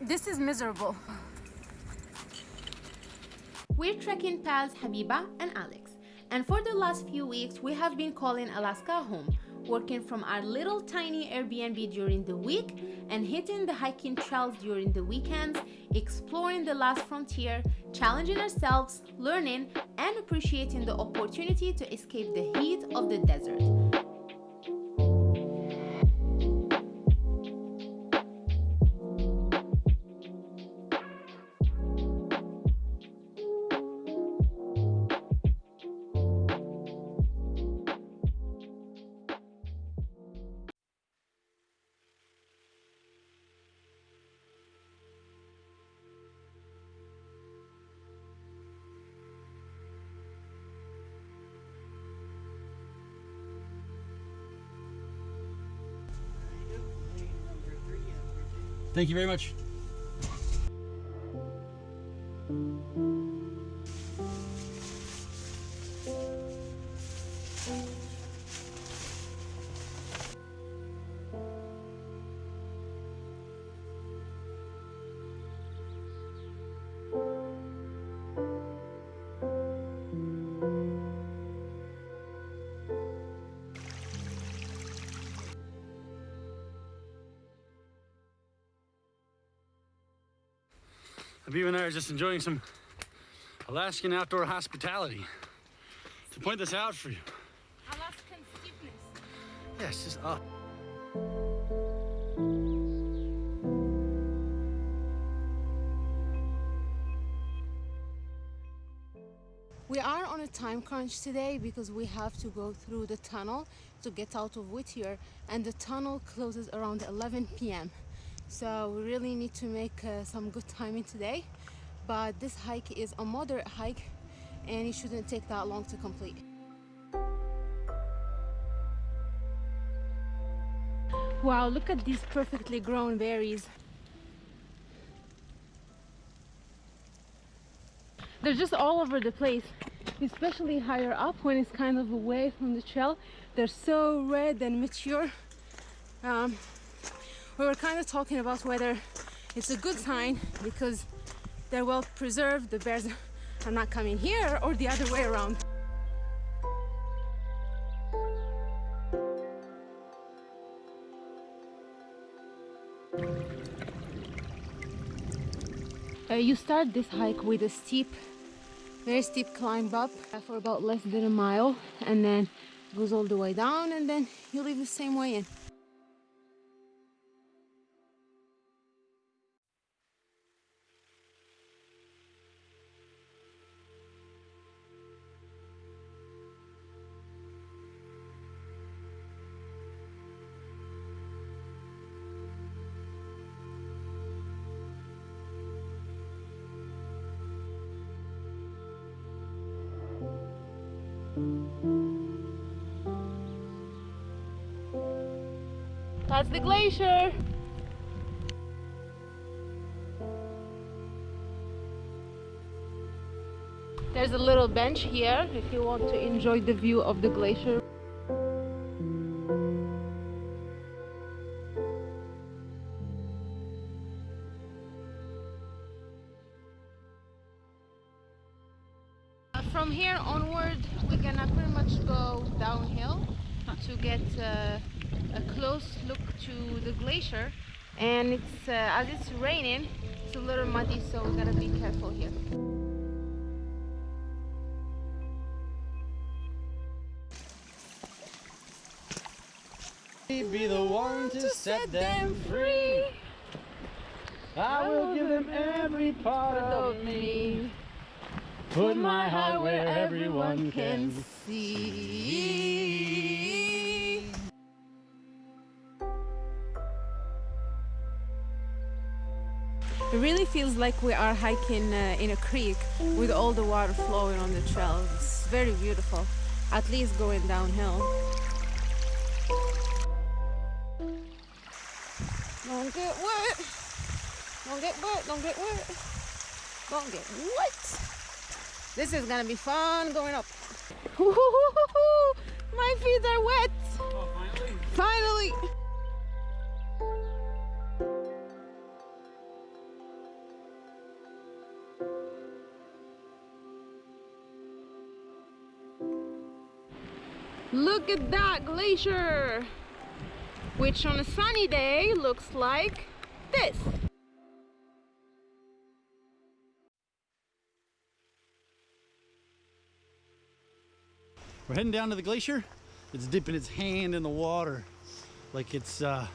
This is miserable. We're trekking pals Habiba and Alex, and for the last few weeks we have been calling Alaska home, working from our little tiny Airbnb during the week and hitting the hiking trails during the weekends, exploring the last frontier, challenging ourselves, learning, and appreciating the opportunity to escape the heat of the desert. Thank you very much. Habiba and I are just enjoying some Alaskan outdoor hospitality. To point this out for you. Alaskan steepness. Yes, just up. We are on a time crunch today because we have to go through the tunnel to get out of Whittier and the tunnel closes around 11 p.m. So we really need to make uh, some good timing today. But this hike is a moderate hike and it shouldn't take that long to complete. Wow, look at these perfectly grown berries. They're just all over the place, especially higher up when it's kind of away from the trail. They're so red and mature. Um, we were kind of talking about whether it's a good sign because they're well preserved, the bears are not coming here, or the other way around. Uh, you start this hike with a steep, very steep climb up for about less than a mile and then goes all the way down and then you leave the same way in. That's the glacier. There's a little bench here if you want to enjoy the view of the glacier. From here onward, we're gonna pretty much go downhill to get uh, a close look to the glacier. And it's uh, as it's raining, it's a little muddy, so we're gonna be careful here. Be the one to set them free. I will give them every part of me. Put my heart where everyone can see. It really feels like we are hiking uh, in a creek with all the water flowing on the trail. It's very beautiful, at least going downhill. Don't get wet. Don't get wet. Don't get wet. Don't get wet. This is gonna be fun going up. My feet are wet. Oh, finally? Finally. Look at that glacier, which on a sunny day looks like this. We're heading down to the glacier. It's dipping its hand in the water like it's uh,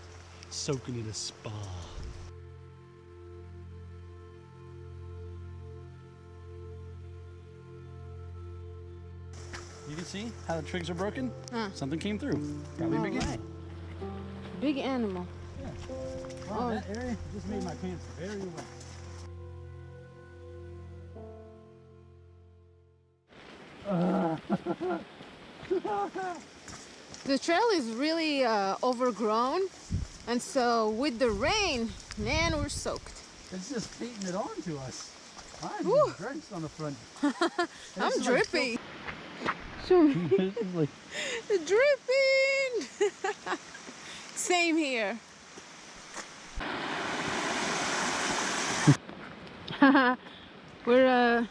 soaking in a spa. You can see how the twigs are broken. Something came through. Probably big Alright. animal. Big animal. Wow, Oh. that area just made my pants very wet. The trail is really uh, overgrown, and so with the rain, man, we're soaked. It's just beating it on to us. I'm drenched on the front. I'm dripping. Me. like dripping. Same here. we're uh,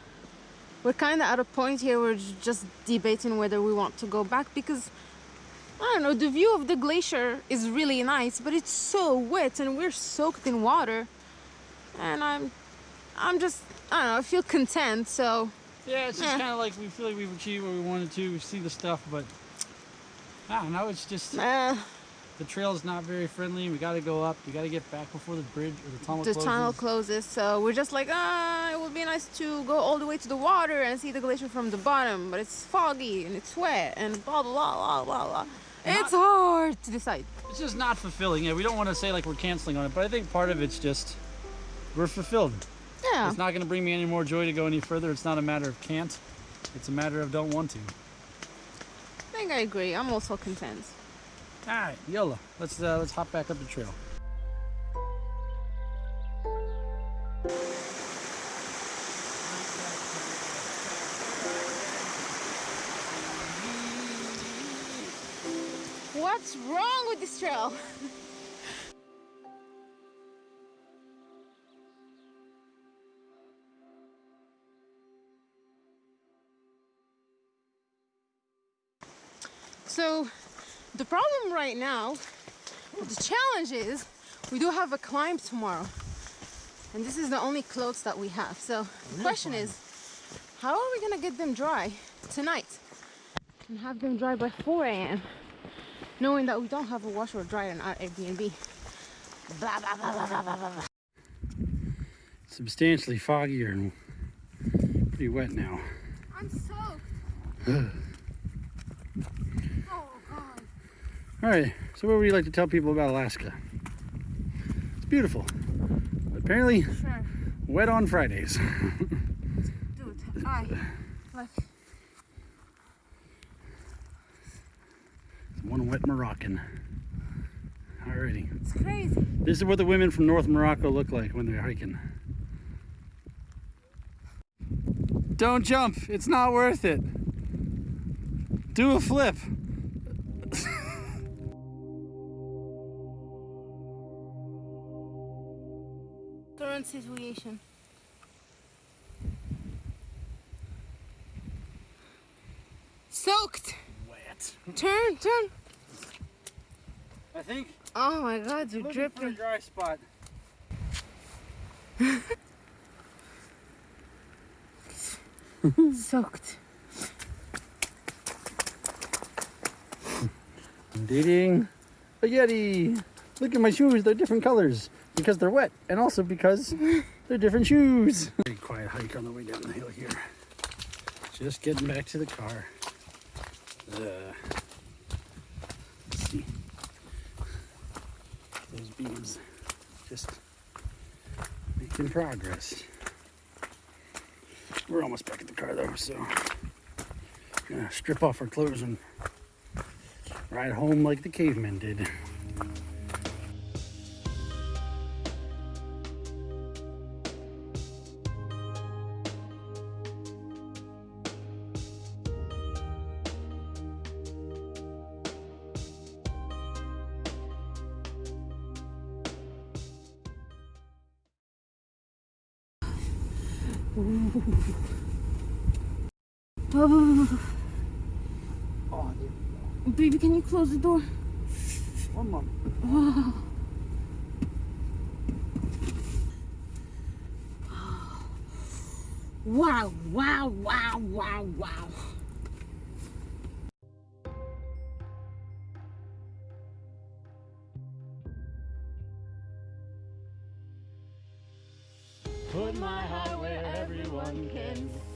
we're kind of at a point here. We're just debating whether we want to go back because I don't know. The view of the glacier is really nice, but it's so wet and we're soaked in water. And I'm, I'm just I don't know. I feel content. So Yeah, it's just kind of like we feel like we've achieved what we wanted to. We see the stuff, but I don't know. It's just uh, the trail's not very friendly. We got to go up. We got to get back before the bridge or the tunnel the closes. The tunnel closes so we're just like ah it would be nice to go all the way to the water and see the glacier from the bottom but it's foggy and it's wet and blah blah blah blah blah blah it's hard to decide It's just not fulfilling. Yeah, we don't want to say like we're canceling on it, but I think part of it's just we're fulfilled. Yeah It's not going to bring me any more joy to go any further. It's not a matter of can't. It's a matter of don't want to. i think i agree i'm also content All right, YOLO. Let's uh, let's hop back up the trail. what's wrong with this trail so the problem right now the challenge is we do have a climb tomorrow. And this is the only clothes that we have. So the question is how are we gonna get them dry tonight? And have them dry by 4 a.m knowing that we don't have a washer or dryer in our airbnb. Blah blah blah blah blah blah blah. Substantially foggier and pretty wet now. i'm soaked All right, so what would you like to tell people about Alaska? It's beautiful. But apparently sure wet on Fridays. dude i like One wet Moroccan. Alrighty. it's crazy This is what the women from North Morocco look like when they're hiking. Don't jump. It's not worth it. Do a flip. Current situation soaked Wet. turn turn I think oh my god you're looking for a dripping dry spot. soaked I'm Dating a Yeti. Look at my shoes. They're different colors because they're wet and also because they're different shoes. Quiet hike on the way down the hill here. Just getting back to the car. Uh, let's see. Those beams just making progress. We're almost back at the car though, so gonna strip off our clothes and ride home like the cavemen did. Oh, Baby, can you close the door? One moment. Wow, wow, wow, wow, wow. Put my heart where everyone can.